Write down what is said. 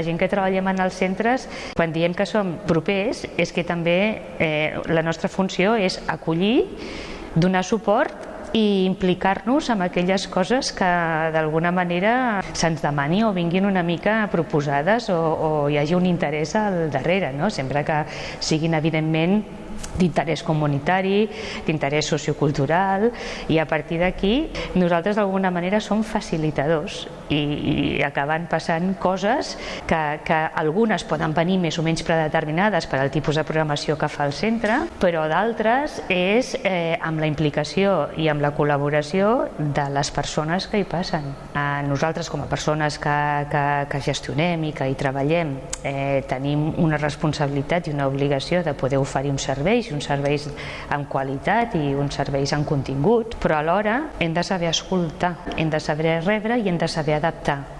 La gent que treballem en els centres, quan diem que som propers, és que també eh, la nostra funció és acollir, donar suport i implicar-nos en aquelles coses que d'alguna manera se'ns demani o vinguin una mica proposades o, o hi hagi un interès al darrere, no? sempre que siguin evidentment d'interès comunitari, d'interès sociocultural i a partir d'aquí nosaltres d'alguna manera som facilitadors i, i acaben passant coses que, que algunes poden venir més o menys predeterminades per al tipus de programació que fa el centre, però d'altres és eh, amb la implicació i amb la col·laboració de les persones que hi passen. Eh, nosaltres com a persones que, que, que gestionem i que hi treballem eh, tenim una responsabilitat i una obligació de poder oferir un servei serveis, uns serveis amb qualitat i uns serveis amb contingut, però alhora hem de saber escoltar, hem de saber rebre i hem de saber 달갑다.